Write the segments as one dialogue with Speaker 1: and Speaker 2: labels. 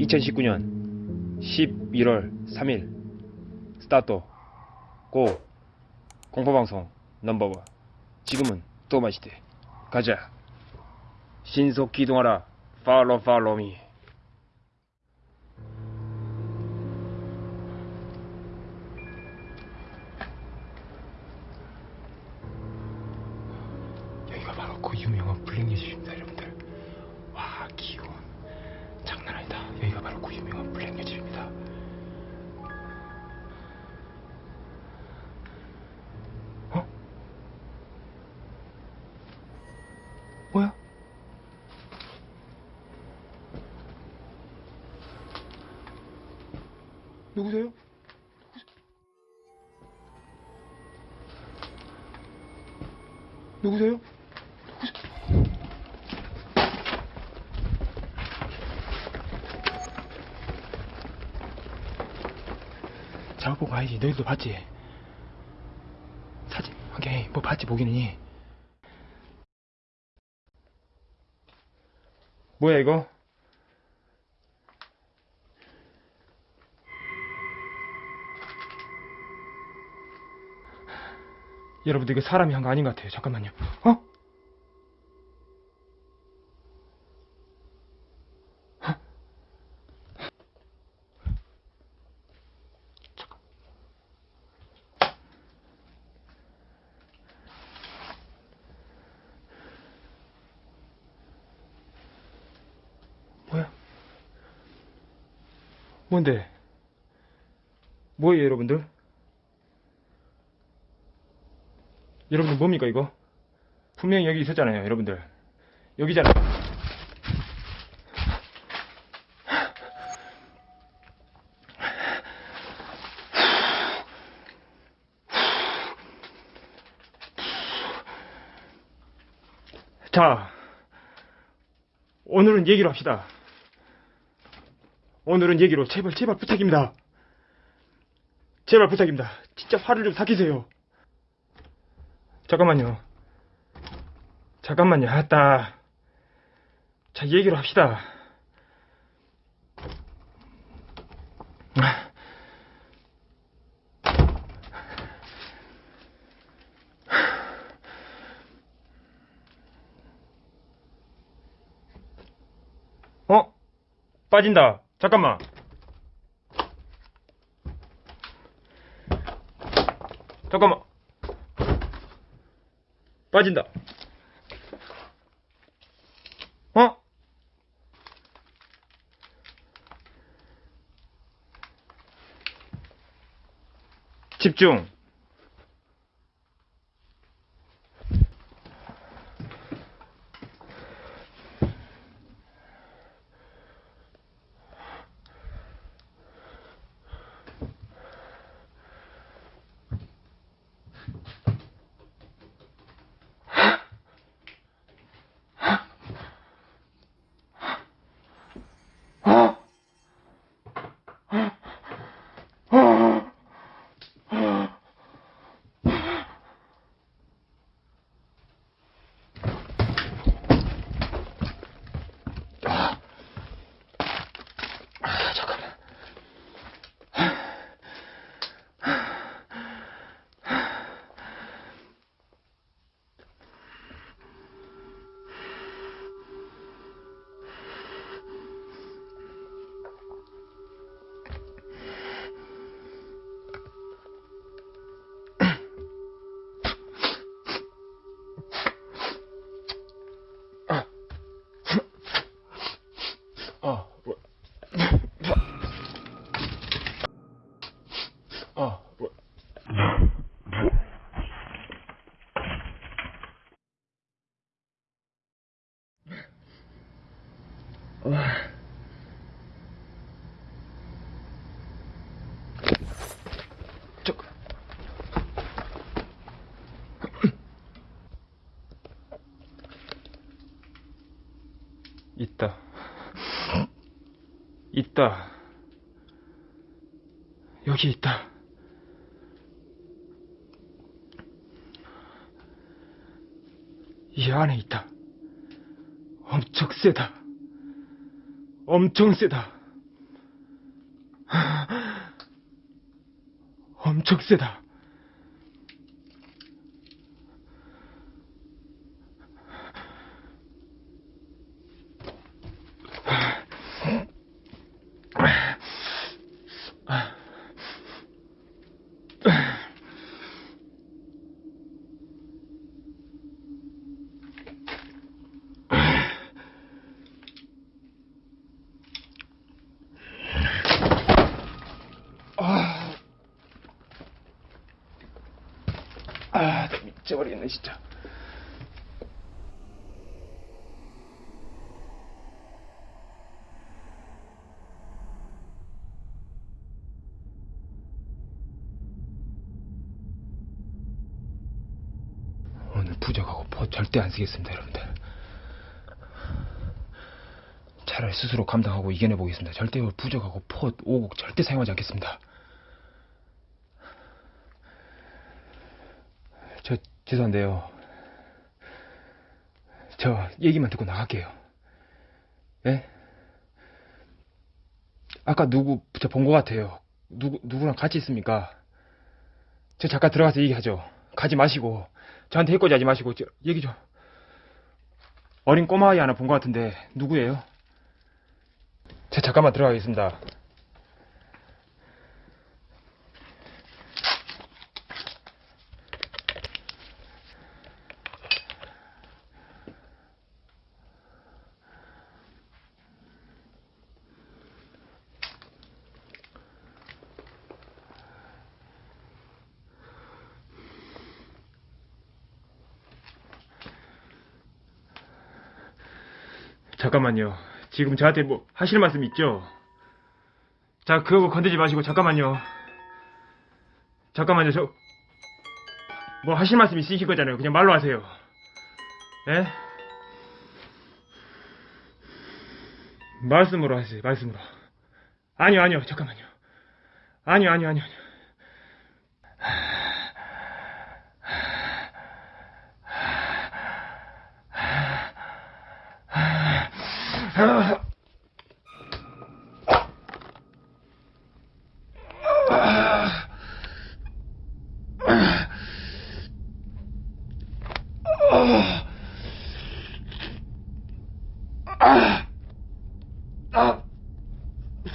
Speaker 1: (2019년 11월 3일) 스타트 고 공포방송 넘버원. 지금은 또 마시대. 가자. 신속 기동하라. 팔로 팔로미 그 유명한 블랙예집입니다 여러분들 와 기온 장난 아니다 여기가 바로 그 유명한 블랙예집입니다 어? 뭐야? 누구세요? 누구세요? 가야지. 너희도 봤지? 사진, 오케이. 뭐 봤지, 보기는. 뭐야, 이거? 여러분들 이거 사람이 한 거 아닌 것 같아요. 잠깐만요. 어? 어? 잠깐. 뭐야? 뭔데? 뭐예요, 여러분들? 여러분들 뭡니까 이거? 분명히 여기 있었잖아요 여러분들 여기잖아요 자 오늘은 얘기로 합시다 오늘은 얘기로 제발 제발 부탁입니다 제발 부탁입니다 진짜 화를 좀 삭히세요 잠깐만요. 잠깐만요. 아따. 자, 얘기로 합시다. 어? 빠진다. 잠깐만. 잠깐만. 빠진다. 어? 집중. 와. 저. 있다. 있다. 여기 있다. 이 안에 있다. 엄청 세다. 엄청 세다. 엄청 세다. 미쳐버리겠네, 진짜. 오늘 부적하고 포 절대 안 쓰겠습니다, 여러분들. 차라리 스스로 감당하고 이겨내 보겠습니다. 절대 부적하고 포, 오곡 절대 사용하지 않겠습니다. 저 죄송한데요. 저 얘기만 듣고 나갈게요. 예? 아까 누구 저 본 것 같아요. 누구 누구랑 같이 있습니까? 저 잠깐 들어가서 얘기하죠. 가지 마시고 저한테 해코지 하지 마시고 저 얘기 좀. 어린 꼬마 아이 하나 본 것 같은데 누구예요? 저 잠깐만 들어가겠습니다. 잠깐만요. 지금 저한테 뭐 하실 말씀 있죠? 자, 그거 건드지 마시고 잠깐만요. 잠깐만요. 저 뭐 하실 말씀 있으실 거잖아요. 그냥 말로 하세요. 예? 말씀으로 하세요. 말씀으로. 아니요, 아니요. 잠깐만요. 아니요, 아니요, 아니요. 아니요.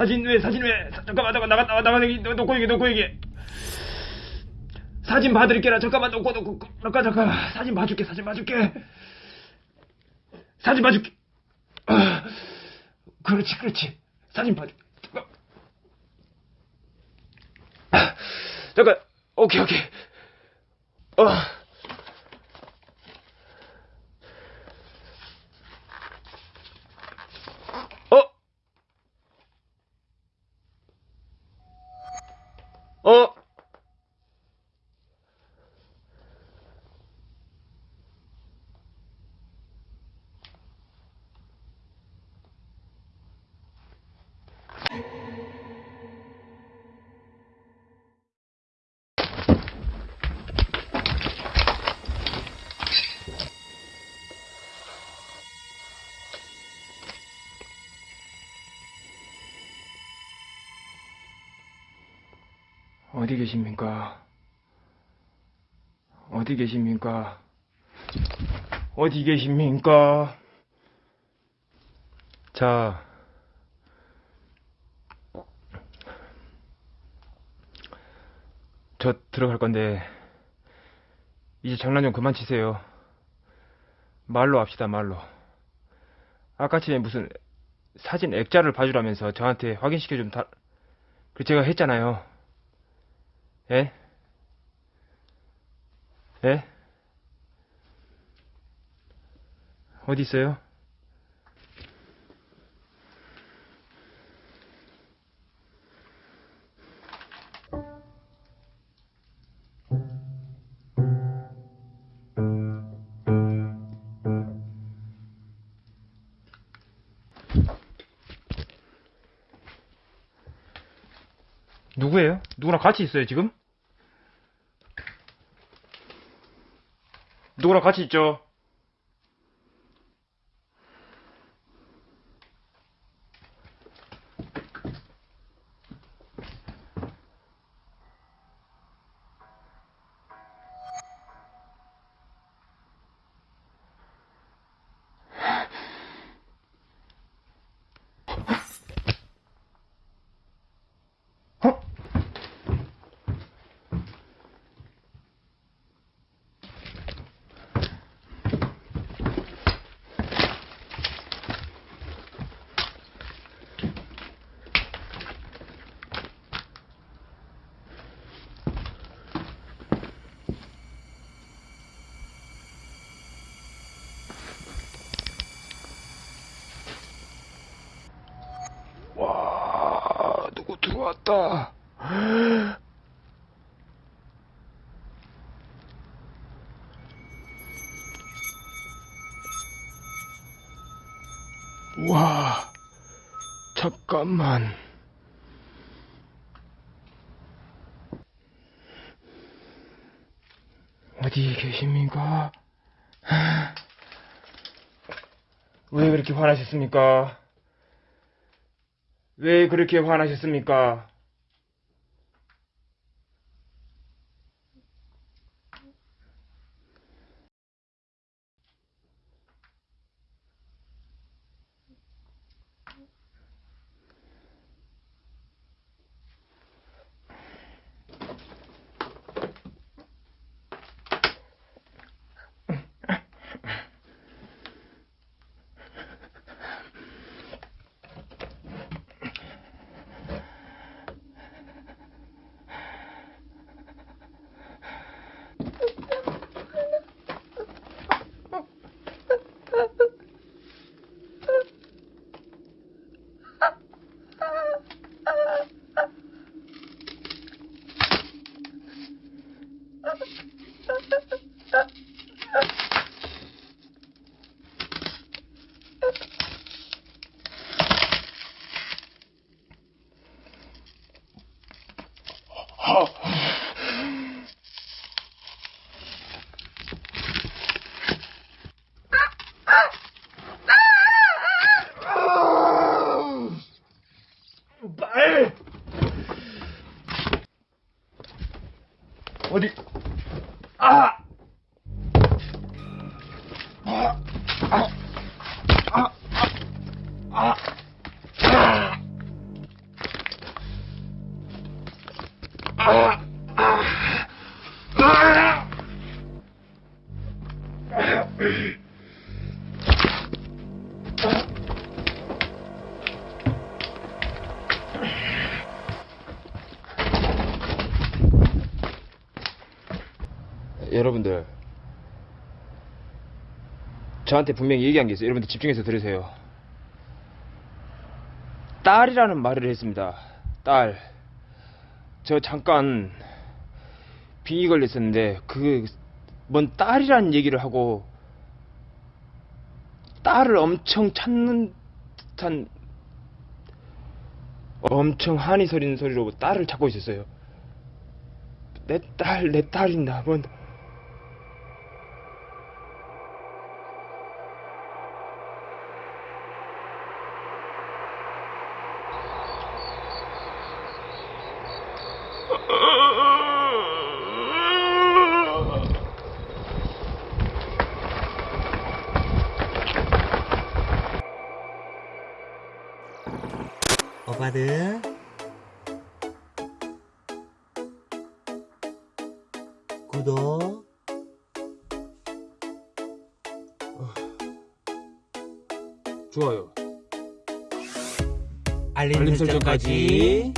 Speaker 1: 사진 왜 사진 왜 사- 잠깐만 잠깐 나가 나가 나가 나가 놓고 얘기 놓고 얘기. 사진 봐드릴게라. 잠깐만 놓고 놓고 잠깐 잠깐 사진 봐줄게 사진 봐줄게. 사진 봐줄게. 아, 그렇지 그렇지. 사진 봐줄게 잠깐. 아, 잠깐. 오케이 오케이. 어 어? 어디 계십니까? 어디 계십니까? 어디 계십니까? 자, 저 들어갈 건데, 이제 장난 좀 그만 치세요. 말로 합시다, 말로. 아까 전에 무슨 사진 액자를 봐주라면서 저한테 확인시켜 좀 다, 그 제가 했잖아요. 예? 예? 어디 있어요? 누구예요? 누구랑 같이 있어요, 지금? 누구랑 같이 있죠? 무섭다. 와, 잠깐만. 어디 계십니까? 왜 그렇게 화나셨습니까? 왜 그렇게 화나셨습니까? What do you ah, 여러분들 저한테 분명히 얘기한 게 있어요. 여러분들 집중해서 들으세요. 딸이라는 말을 했습니다. 딸. 저 잠깐 빙의 걸렸었는데 그 뭔 딸이라는 얘기를 하고 딸을 엄청 찾는 듯한 엄청 한이 서리는 소리로 딸을 찾고 있었어요. 내 딸, 내 딸인다. 뭔
Speaker 2: 오빠들 구독.
Speaker 1: 좋아요.
Speaker 2: 알림
Speaker 1: 알림 설정까지